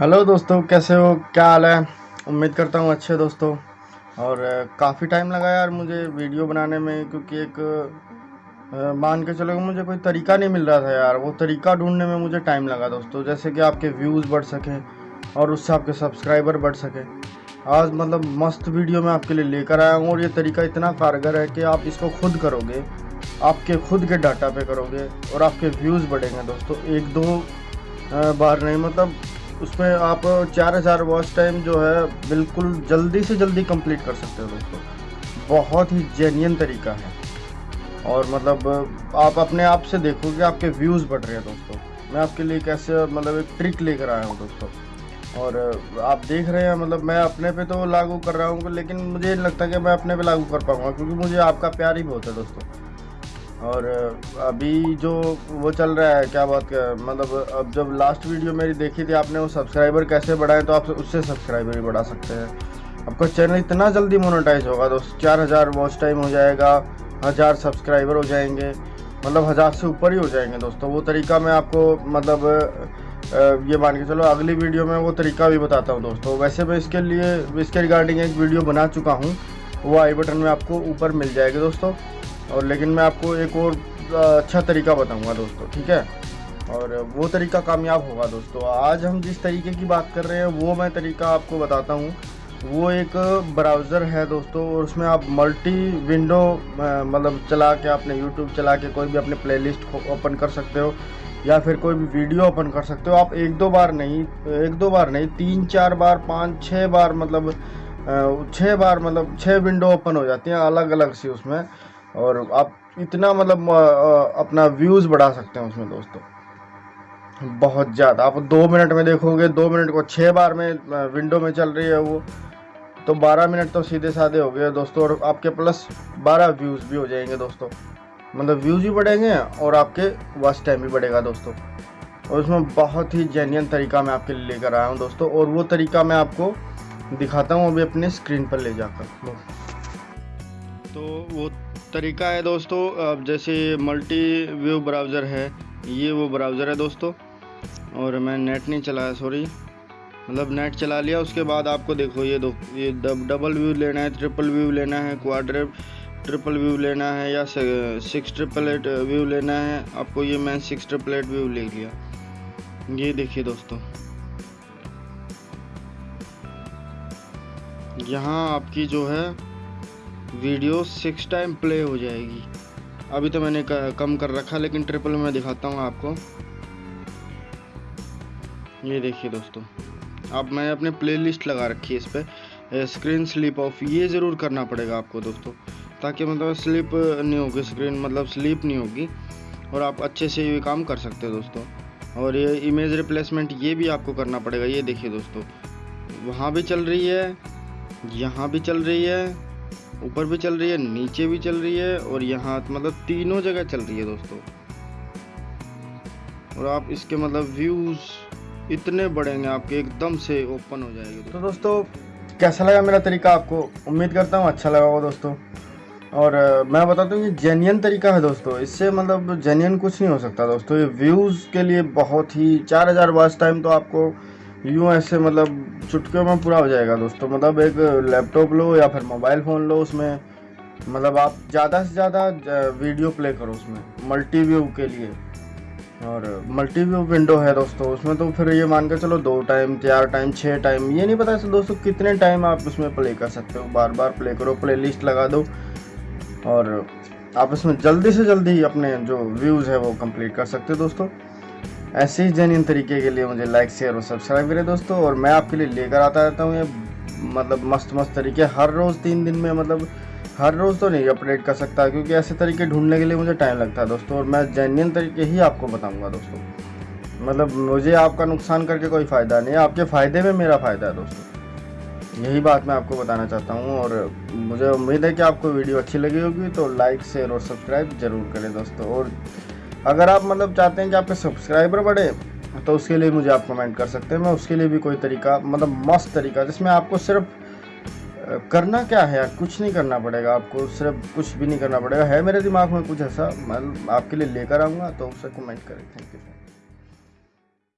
Hello दोस्तों, कैसे हो? क्या हाल है? उम्मीद करता हूँ अच्छे दोस्तों। और काफ़ी टाइम लगा यार मुझे वीडियो बनाने में, क्योंकि एक मान के चलो मुझे कोई तरीका नहीं मिल रहा था यार। वो तरीका ढूँढने में मुझे टाइम लगा दोस्तों, जैसे कि आपके व्यूज़ बढ़ सकें और उससे आपके सब्सक्राइबर बढ़ सकें। आज मतलब मस्त वीडियो मैं आपके लिए लेकर आया हूँ और ये तरीका इतना कारगर है कि आप इसको खुद करोगे, आपके खुद के डाटा पे करोगे और आपके व्यूज़ बढ़ेंगे दोस्तों। एक दो बार नहीं मतलब उसमें आप चार हज़ार वॉच टाइम जो है, बिल्कुल जल्दी से जल्दी कंप्लीट कर सकते हो दोस्तों बहुत ही जेन्यन तरीका है। और मतलब आप अपने आप से देखोगे आपके व्यूज़ बढ़ रहे हैं दोस्तों। मैं आपके लिए कैसे मतलब एक ट्रिक लेकर आया हूँ दोस्तों। और आप देख रहे हैं मतलब मैं अपने पे तो लागू कर रहा हूँ, लेकिन मुझे नहीं लगता कि मैं अपने पे लागू कर पाऊँगा, क्योंकि मुझे आपका प्यार ही बहुत है दोस्तों। और अभी जो वो चल रहा है, क्या बात का मतलब अब जब लास्ट वीडियो मेरी देखी थी आपने, वो सब्सक्राइबर कैसे बढ़ाए तो आप उससे सब्सक्राइबर भी बढ़ा सकते हैं। आपका चैनल इतना जल्दी मोनेटाइज होगा दोस्त चार हज़ार वॉच टाइम हो जाएगा, हज़ार सब्सक्राइबर हो जाएँगे मतलब हज़ार से ऊपर ही हो जाएँगे दोस्तों। वो तरीका मैं आपको मतलब ये मान के चलो, अगली वीडियो में वो तरीका भी बताता हूँ दोस्तों। वैसे मैं इसके लिए, इसके रिगार्डिंग एक वीडियो बना चुका हूँ, वो आई बटन में आपको ऊपर मिल जाएगी दोस्तों। और लेकिन मैं आपको एक और अच्छा तरीका बताऊँगा दोस्तों, ठीक है? और वो तरीका कामयाब होगा दोस्तों। आज हम जिस तरीके की बात कर रहे हैं, वो मैं तरीका आपको बताता हूँ। वो एक ब्राउज़र है दोस्तों, और उसमें आप मल्टी विंडो मतलब चला के अपने यूट्यूब चला के कोई भी अपने प्लेलिस्ट ओपन कर सकते हो, या फिर कोई भी वीडियो ओपन कर सकते हो। आप एक दो बार नहीं, एक दो बार नहीं, तीन, चार बार, पाँच छः बार मतलब छः बार मतलब छः विंडो ओपन हो जाती हैं अलग अलग सी उसमें। और आप इतना मतलब अपना व्यूज़ बढ़ा सकते हैं उसमें दोस्तों। बहुत ज़्यादा। आप दो मिनट में देखोगे, दो मिनट को छः बार में विंडो में चल रही है वो। तो बारह मिनट तो सीधे साधे हो गए दोस्तों और आपके प्लस बारह व्यूज़ भी हो जाएँगे दोस्तों। मतलब व्यूज़ भी बढ़ेंगे और आपके वॉच टाइम भी बढ़ेगा दोस्तों। और उसमें बहुत ही जेन्यन तरीका मैं आपके लिए लेकर आया हूँ दोस्तों और वो तरीका मैं आपको दिखाता हूँ अभी अपने स्क्रीन पर ले जाकर। तो वो तरीका है दोस्तों अब जैसे मल्टी व्यू ब्राउज़र है ये वो ब्राउज़र है दोस्तों। और मैं नेट नहीं चलाया सॉरी मतलब नेट चला लिया उसके बाद आपको देखो ये दो ये डब, डबल व्यू लेना है ट्रिपल व्यू लेना है क्वाड्र ट्रिपल व्यू लेना है या सिक्स ट्रिपल एट व्यू लेना है। आपको ये मैं सिक्स ट्रिपल एट व्यू ले लिया। ये देखिए दोस्तों। यहाँ आपकी जो है वीडियो सिक्स टाइम प्ले हो जाएगी। अभी तो मैंने कम कर रखा, लेकिन ट्रिपल में दिखाता हूँ आपको। ये देखिए दोस्तों, अब मैं अपने प्लेलिस्ट लगा रखी है इस पर स्क्रीन स्लिप ऑफ़ ये ज़रूर करना पड़ेगा आपको दोस्तों, ताकि मतलब स्लिप नहीं होगी स्क्रीन मतलब स्लिप नहीं होगी, और आप अच्छे से ये काम कर सकते हो दोस्तों। और ये इमेज रिप्लेसमेंट ये भी आपको करना पड़ेगा, ये देखिए दोस्तों। वहाँ भी चल रही है, यहाँ भी चल रही है ऊपर भी चल रही है, नीचे भी चल रही है और यहाँ मतलब तीनों जगह चल रही है दोस्तों। और आप इसके मतलब व्यूज़ इतने बढ़ेंगे आपके एकदम से ओपन हो जाएँगे तो दोस्तों, कैसा लगा मेरा तरीका आपको? उम्मीद करता हूँ अच्छा लगा होगा दोस्तों। और मैं बताता हूँ ये जेन्यन तरीका है दोस्तों। इससे मतलब जेन्यन कुछ नहीं हो सकता दोस्तों। ये व्यूज़ के लिए बहुत ही, चार हज़ार वॉच टाइम तो आपको यूँ ऐसे मतलब चुटकियों में पूरा हो जाएगा दोस्तों। मतलब एक लैपटॉप लो या फिर मोबाइल फ़ोन लो उसमें। मतलब आप ज़्यादा से ज़्यादा वीडियो प्ले करो उसमें मल्टी व्यू के लिए। और मल्टी व्यू विंडो है दोस्तों, उसमें तो फिर ये मान के चलो दो टाइम, चार टाइम छः टाइम, ये नहीं पता दोस्तों कितने टाइम आप उसमें प्ले कर सकते हो। बार बार प्ले करो प्ले लिस्ट लगा दो। और आप इसमें जल्दी से जल्दी अपने जो व्यूज़ है वो कंप्लीट कर सकते हो दोस्तों। ऐसे ही जेन्यन तरीके के लिए मुझे लाइक शेयर और सब्सक्राइब करें दोस्तों, और मैं आपके लिए लेकर आता रहता हूँ ये मतलब मस्त मस्त तरीके। हर रोज़ तीन दिन में मतलब हर रोज़ तो नहीं अपडेट कर सकता, क्योंकि ऐसे तरीके ढूँढने के लिए मुझे टाइम लगता है दोस्तों, और मैं जेन्यन तरीके ही आपको बताऊँगा दोस्तों। मतलब मुझे आपका नुकसान करके कोई फ़ायदा नहीं है आपके फ़ायदे में मेरा फ़ायदा है दोस्तों। यही बात मैं आपको बताना चाहता हूँ, और मुझे उम्मीद है कि आपको वीडियो अच्छी लगी होगी तो लाइक शेयर और सब्सक्राइब ज़रूर करें दोस्तों, और अगर आप मतलब चाहते हैं कि आपके सब्सक्राइबर बढ़े तो उसके लिए मुझे आप कमेंट कर सकते हैं। मैं उसके लिए भी कोई तरीका मतलब मस्त तरीका, जिसमें आपको सिर्फ़ करना क्या है? यार कुछ नहीं करना पड़ेगा आपको, सिर्फ़ कुछ भी नहीं करना पड़ेगा। है मेरे दिमाग में कुछ ऐसा मैं आपके लिए लेकर आऊँगा तो उससे कमेंट करें। Thank you